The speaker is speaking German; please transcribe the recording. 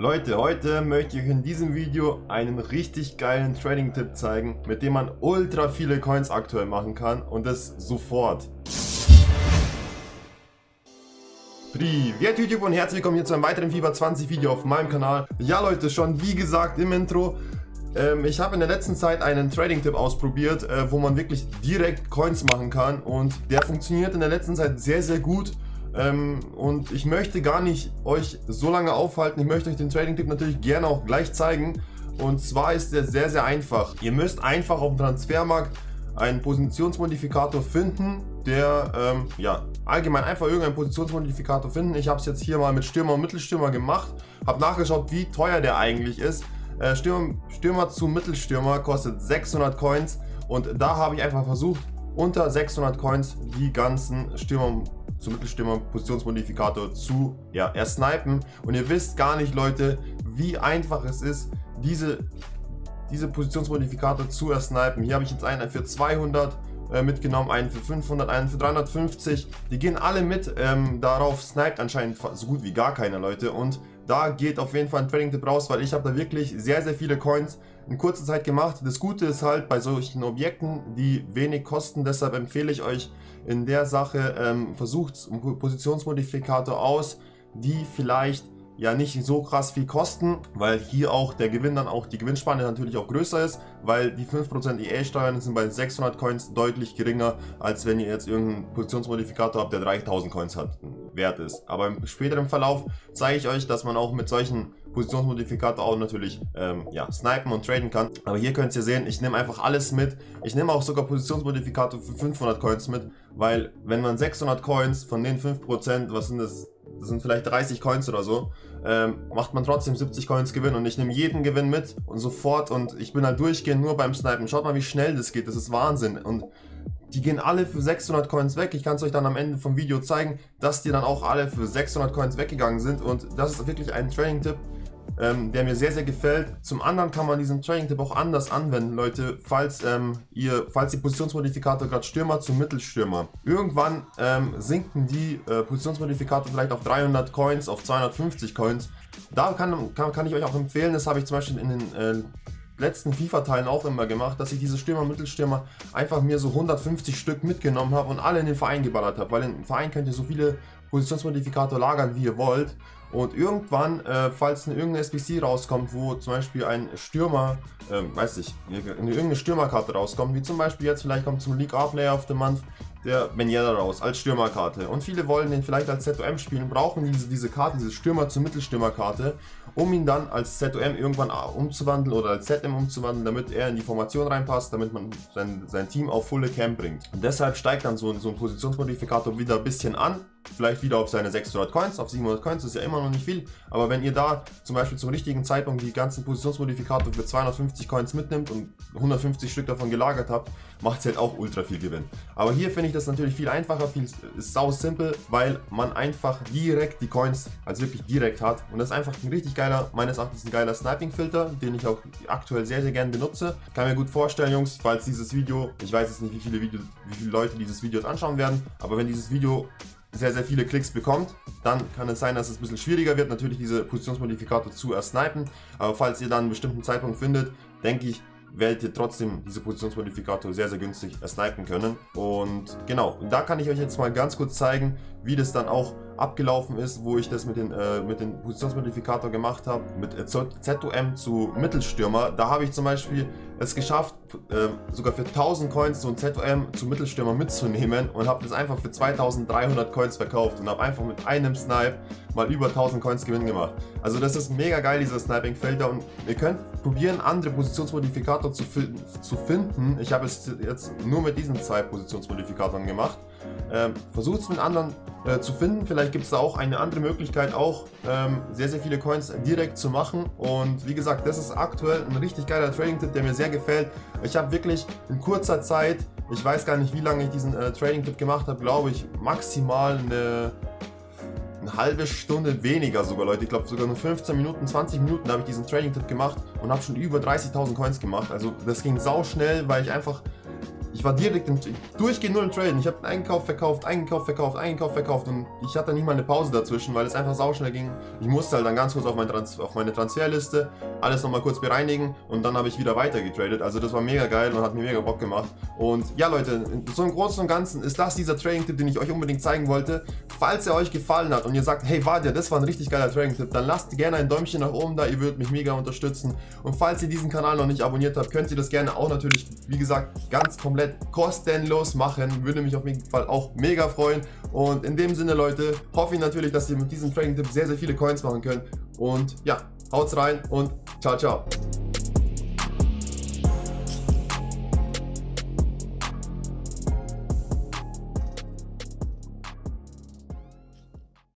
Leute, heute möchte ich euch in diesem Video einen richtig geilen Trading-Tipp zeigen, mit dem man ultra viele Coins aktuell machen kann und das sofort. Privet YouTube und herzlich willkommen hier zu einem weiteren FIFA 20 Video auf meinem Kanal. Ja Leute, schon wie gesagt im Intro, ähm, ich habe in der letzten Zeit einen Trading-Tipp ausprobiert, äh, wo man wirklich direkt Coins machen kann und der funktioniert in der letzten Zeit sehr, sehr gut. Ähm, und ich möchte gar nicht euch so lange aufhalten. Ich möchte euch den Trading-Tipp natürlich gerne auch gleich zeigen. Und zwar ist der sehr, sehr einfach. Ihr müsst einfach auf dem Transfermarkt einen Positionsmodifikator finden, der, ähm, ja, allgemein einfach irgendeinen Positionsmodifikator finden. Ich habe es jetzt hier mal mit Stürmer und Mittelstürmer gemacht, habe nachgeschaut, wie teuer der eigentlich ist. Äh, Stürmer, Stürmer zu Mittelstürmer kostet 600 Coins und da habe ich einfach versucht, unter 600 Coins die ganzen Stürmer zum Mittelstürmer Positionsmodifikator zu ja, ersnipen. Und ihr wisst gar nicht, Leute, wie einfach es ist, diese, diese Positionsmodifikator zu ersnipen. Hier habe ich jetzt einen für 200 äh, mitgenommen, einen für 500, einen für 350. Die gehen alle mit. Ähm, darauf sniped anscheinend so gut wie gar keiner, Leute. Und da geht auf jeden Fall ein Trading-Tipp raus, weil ich habe da wirklich sehr, sehr viele Coins in kurzer Zeit gemacht. Das Gute ist halt bei solchen Objekten, die wenig kosten, deshalb empfehle ich euch in der Sache, ähm, versucht Positionsmodifikator aus, die vielleicht ja nicht so krass viel kosten, weil hier auch der Gewinn dann auch, die Gewinnspanne natürlich auch größer ist, weil die 5% EA-Steuern sind bei 600 Coins deutlich geringer, als wenn ihr jetzt irgendeinen Positionsmodifikator habt, der 3000 Coins hat, wert ist. Aber im späteren Verlauf zeige ich euch, dass man auch mit solchen Positionsmodifikator auch natürlich ähm, ja, snipen und traden kann. Aber hier könnt ihr sehen, ich nehme einfach alles mit. Ich nehme auch sogar Positionsmodifikator für 500 Coins mit, weil wenn man 600 Coins von den 5%, was sind das, das sind vielleicht 30 Coins oder so, ähm, macht man trotzdem 70 Coins Gewinn und ich nehme jeden Gewinn mit und sofort und ich bin halt durchgehend nur beim Snipen. Schaut mal, wie schnell das geht, das ist Wahnsinn und die gehen alle für 600 Coins weg. Ich kann es euch dann am Ende vom Video zeigen, dass die dann auch alle für 600 Coins weggegangen sind und das ist wirklich ein Training-Tipp, ähm, der mir sehr, sehr gefällt. Zum anderen kann man diesen Training-Tipp auch anders anwenden, Leute, falls ähm, ihr, falls die Positionsmodifikator gerade Stürmer zum Mittelstürmer. Irgendwann ähm, sinken die äh, Positionsmodifikator vielleicht auf 300 Coins, auf 250 Coins. Da kann, kann, kann ich euch auch empfehlen, das habe ich zum Beispiel in den äh, letzten FIFA-Teilen auch immer gemacht, dass ich diese Stürmer, Mittelstürmer einfach mir so 150 Stück mitgenommen habe und alle in den Verein geballert habe, weil im Verein könnt ihr so viele Positionsmodifikator lagern, wie ihr wollt. Und irgendwann, äh, falls eine irgendeine SBC rauskommt, wo zum Beispiel ein Stürmer, äh, weiß ich, irgendeine Stürmerkarte rauskommt, wie zum Beispiel jetzt, vielleicht kommt zum League A-Player of the Month der Benjeda raus, als Stürmerkarte. Und viele wollen den vielleicht als ZOM spielen, brauchen diese, diese Karte, diese Stürmer zur Mittelstürmerkarte, um ihn dann als ZOM irgendwann umzuwandeln oder als ZM umzuwandeln, damit er in die Formation reinpasst, damit man sein, sein Team auf volle Camp bringt. Und deshalb steigt dann so, so ein Positionsmodifikator wieder ein bisschen an, vielleicht wieder auf seine 600 Coins, auf 700 Coins ist ja immer noch nicht viel, aber wenn ihr da zum Beispiel zum richtigen Zeitpunkt die ganzen Positionsmodifikator für 250 Coins mitnimmt und 150 Stück davon gelagert habt, macht es halt auch ultra viel Gewinn. Aber hier finde ich das natürlich viel einfacher, viel ist sau simpel, weil man einfach direkt die Coins als wirklich direkt hat und das ist einfach ein richtig geiler, meines Erachtens ein geiler Sniping-Filter, den ich auch aktuell sehr, sehr gerne benutze. Kann mir gut vorstellen, Jungs, falls dieses Video, ich weiß jetzt nicht, wie viele, Video, wie viele Leute dieses Video anschauen werden, aber wenn dieses Video sehr, sehr viele Klicks bekommt, dann kann es sein, dass es ein bisschen schwieriger wird, natürlich diese Positionsmodifikator zu ersnipen. Aber falls ihr dann einen bestimmten Zeitpunkt findet, denke ich, werdet ihr trotzdem diese Positionsmodifikator sehr, sehr günstig ersnipen können. Und genau, da kann ich euch jetzt mal ganz kurz zeigen, wie das dann auch abgelaufen ist, wo ich das mit den, äh, mit den Positionsmodifikator gemacht habe, mit ZOM zu Mittelstürmer. Da habe ich zum Beispiel es geschafft, äh, sogar für 1000 Coins so ein ZOM zu Mittelstürmer mitzunehmen und habe das einfach für 2300 Coins verkauft und habe einfach mit einem Snipe mal über 1000 Coins Gewinn gemacht. Also das ist mega geil, dieser Sniping-Felder und ihr könnt probieren, andere Positionsmodifikator zu, zu finden. Ich habe es jetzt nur mit diesen zwei Positionsmodifikatoren gemacht. Ähm, Versucht es mit anderen äh, zu finden. Vielleicht gibt es da auch eine andere Möglichkeit, auch ähm, sehr, sehr viele Coins direkt zu machen. Und wie gesagt, das ist aktuell ein richtig geiler Trading-Tipp, der mir sehr gefällt. Ich habe wirklich in kurzer Zeit, ich weiß gar nicht, wie lange ich diesen äh, Trading-Tipp gemacht habe, glaube ich, maximal eine eine halbe Stunde weniger sogar, Leute. Ich glaube sogar nur 15 Minuten, 20 Minuten habe ich diesen Trading-Tipp gemacht und habe schon über 30.000 Coins gemacht. Also das ging sau schnell, weil ich einfach Ich war direkt im, durchgehend nur im Traden. Ich habe Einkauf, verkauft, eingekauft, verkauft, eingekauft, verkauft und ich hatte nicht mal eine Pause dazwischen, weil es einfach sauschnell ging. Ich musste halt dann ganz kurz auf, mein Trans auf meine Transferliste alles nochmal kurz bereinigen und dann habe ich wieder weiter getradet. Also das war mega geil und hat mir mega Bock gemacht. Und ja Leute, so im Großen und Ganzen ist das dieser Trading-Tipp, den ich euch unbedingt zeigen wollte. Falls er euch gefallen hat und ihr sagt, hey Vadia, das war ein richtig geiler Trading-Tipp, dann lasst gerne ein Däumchen nach oben da, ihr würdet mich mega unterstützen. Und falls ihr diesen Kanal noch nicht abonniert habt, könnt ihr das gerne auch natürlich, wie gesagt, ganz komplett kostenlos machen. Würde mich auf jeden Fall auch mega freuen. Und in dem Sinne, Leute, hoffe ich natürlich, dass ihr mit diesem Trading-Tipp sehr, sehr viele Coins machen könnt. Und ja, haut's rein und ciao, ciao.